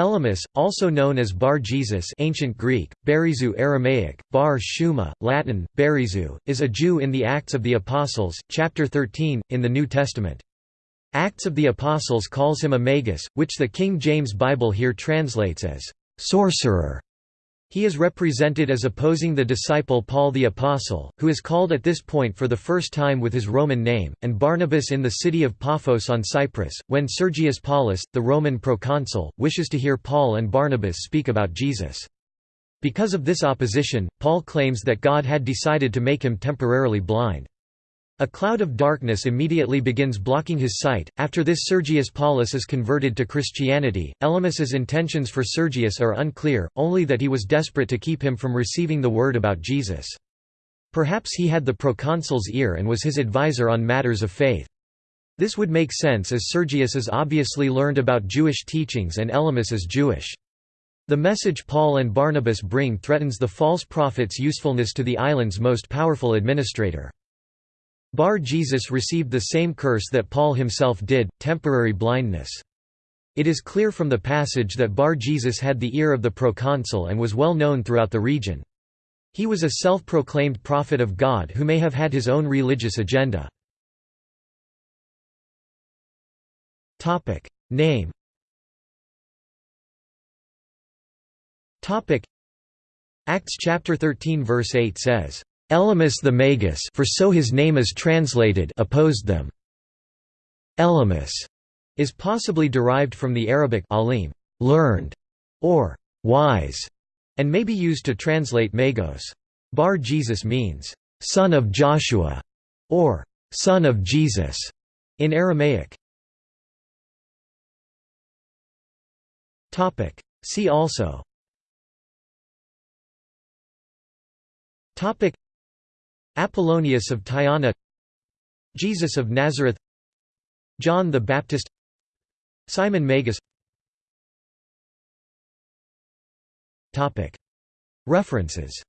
Elymas, also known as Bar Jesus ancient Greek, Barizu Aramaic, Bar Shuma, Latin, Barizu, is a Jew in the Acts of the Apostles, chapter 13, in the New Testament. Acts of the Apostles calls him a magus, which the King James Bible here translates as sorcerer. He is represented as opposing the disciple Paul the Apostle, who is called at this point for the first time with his Roman name, and Barnabas in the city of Paphos on Cyprus, when Sergius Paulus, the Roman proconsul, wishes to hear Paul and Barnabas speak about Jesus. Because of this opposition, Paul claims that God had decided to make him temporarily blind. A cloud of darkness immediately begins blocking his sight. After this, Sergius Paulus is converted to Christianity. Elymas's intentions for Sergius are unclear, only that he was desperate to keep him from receiving the word about Jesus. Perhaps he had the proconsul's ear and was his advisor on matters of faith. This would make sense as Sergius is obviously learned about Jewish teachings and Elymas is Jewish. The message Paul and Barnabas bring threatens the false prophet's usefulness to the island's most powerful administrator. Bar Jesus received the same curse that Paul himself did, temporary blindness. It is clear from the passage that Bar Jesus had the ear of the proconsul and was well known throughout the region. He was a self-proclaimed prophet of God who may have had his own religious agenda. Name Acts chapter 13 verse 8 says, Elymas the Magus for so his name is translated opposed them. Elymas is possibly derived from the Arabic alim, learned, or wise, and may be used to translate Magos. Bar Jesus means, son of Joshua, or son of Jesus, in Aramaic. See also Apollonius of Tyana Jesus of Nazareth John the Baptist Simon Magus. References